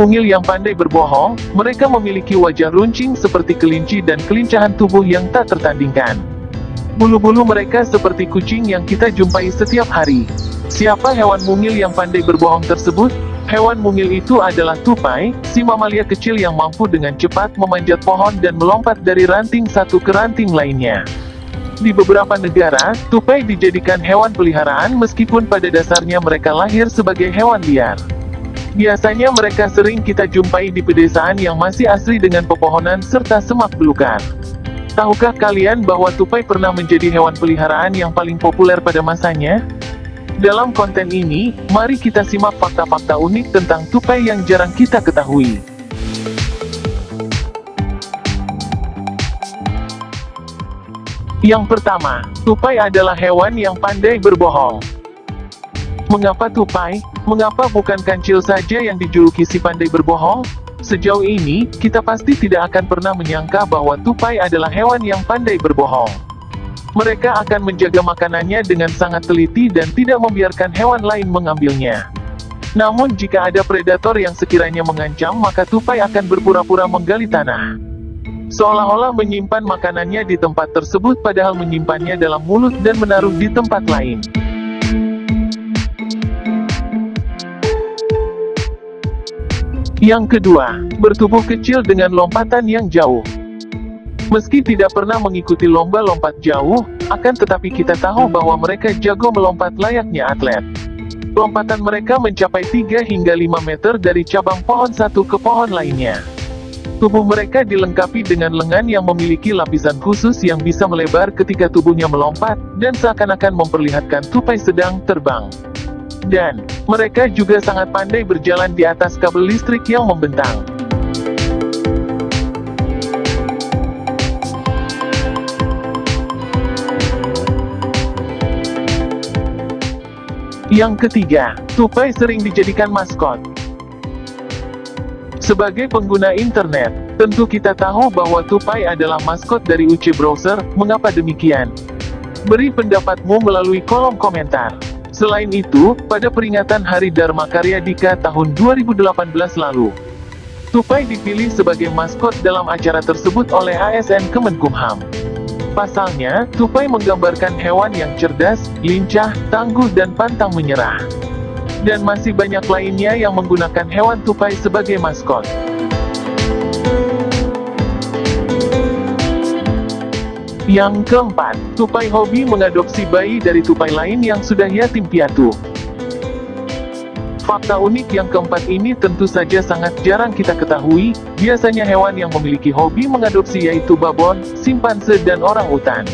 mungil yang pandai berbohong, mereka memiliki wajah runcing seperti kelinci dan kelincahan tubuh yang tak tertandingkan. Bulu-bulu mereka seperti kucing yang kita jumpai setiap hari. Siapa hewan mungil yang pandai berbohong tersebut? Hewan mungil itu adalah tupai, si mamalia kecil yang mampu dengan cepat memanjat pohon dan melompat dari ranting satu ke ranting lainnya. Di beberapa negara, tupai dijadikan hewan peliharaan meskipun pada dasarnya mereka lahir sebagai hewan liar. Biasanya mereka sering kita jumpai di pedesaan yang masih asli dengan pepohonan serta semak belukar. Tahukah kalian bahwa tupai pernah menjadi hewan peliharaan yang paling populer pada masanya? Dalam konten ini, mari kita simak fakta-fakta unik tentang tupai yang jarang kita ketahui. Yang pertama, tupai adalah hewan yang pandai berbohong. Mengapa tupai? Mengapa bukan kancil saja yang dijuluki si pandai berbohong? Sejauh ini, kita pasti tidak akan pernah menyangka bahwa tupai adalah hewan yang pandai berbohong. Mereka akan menjaga makanannya dengan sangat teliti dan tidak membiarkan hewan lain mengambilnya. Namun jika ada predator yang sekiranya mengancam maka tupai akan berpura-pura menggali tanah. Seolah-olah menyimpan makanannya di tempat tersebut padahal menyimpannya dalam mulut dan menaruh di tempat lain. Yang kedua, bertubuh kecil dengan lompatan yang jauh. Meski tidak pernah mengikuti lomba lompat jauh, akan tetapi kita tahu bahwa mereka jago melompat layaknya atlet. Lompatan mereka mencapai 3 hingga 5 meter dari cabang pohon satu ke pohon lainnya. Tubuh mereka dilengkapi dengan lengan yang memiliki lapisan khusus yang bisa melebar ketika tubuhnya melompat, dan seakan-akan memperlihatkan tupai sedang terbang. Dan, mereka juga sangat pandai berjalan di atas kabel listrik yang membentang. Yang ketiga, tupai sering dijadikan maskot. Sebagai pengguna internet, tentu kita tahu bahwa tupai adalah maskot dari UC Browser, mengapa demikian? Beri pendapatmu melalui kolom komentar. Selain itu, pada peringatan Hari Dharma Karya Dika tahun 2018 lalu, Tupai dipilih sebagai maskot dalam acara tersebut oleh ASN Kemenkumham. Pasalnya, tupai menggambarkan hewan yang cerdas, lincah, tangguh dan pantang menyerah. Dan masih banyak lainnya yang menggunakan hewan tupai sebagai maskot. Yang keempat, tupai hobi mengadopsi bayi dari tupai lain yang sudah yatim piatu. Fakta unik yang keempat ini tentu saja sangat jarang kita ketahui, biasanya hewan yang memiliki hobi mengadopsi yaitu babon, simpanse dan orang utan.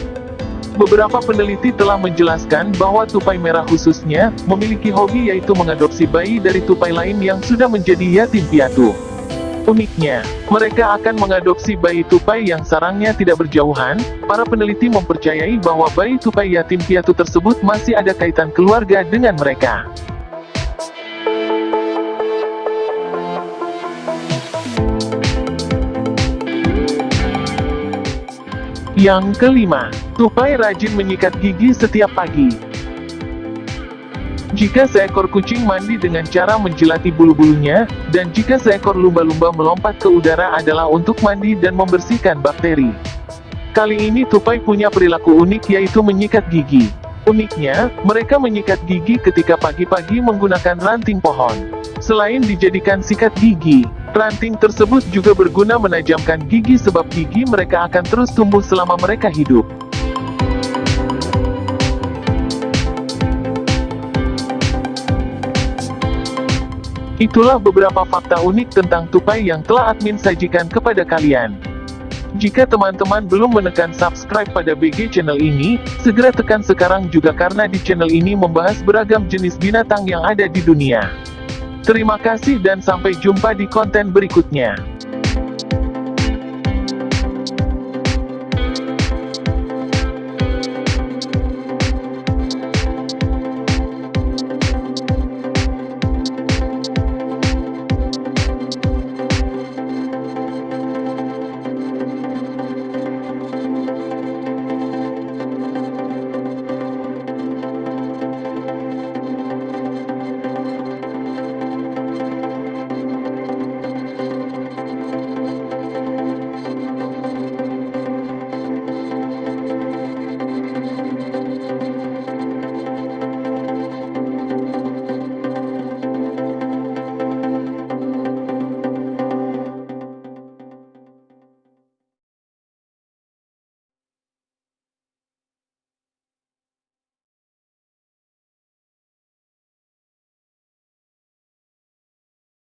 Beberapa peneliti telah menjelaskan bahwa tupai merah khususnya, memiliki hobi yaitu mengadopsi bayi dari tupai lain yang sudah menjadi yatim piatu. Uniknya, mereka akan mengadopsi bayi tupai yang sarangnya tidak berjauhan, para peneliti mempercayai bahwa bayi tupai yatim piatu tersebut masih ada kaitan keluarga dengan mereka. Yang kelima, tupai rajin menyikat gigi setiap pagi. Jika seekor kucing mandi dengan cara menjilati bulu-bulunya, dan jika seekor lumba-lumba melompat ke udara adalah untuk mandi dan membersihkan bakteri. Kali ini tupai punya perilaku unik yaitu menyikat gigi. Uniknya, mereka menyikat gigi ketika pagi-pagi menggunakan ranting pohon. Selain dijadikan sikat gigi, ranting tersebut juga berguna menajamkan gigi sebab gigi mereka akan terus tumbuh selama mereka hidup. Itulah beberapa fakta unik tentang tupai yang telah admin sajikan kepada kalian. Jika teman-teman belum menekan subscribe pada BG channel ini, segera tekan sekarang juga karena di channel ini membahas beragam jenis binatang yang ada di dunia. Terima kasih dan sampai jumpa di konten berikutnya.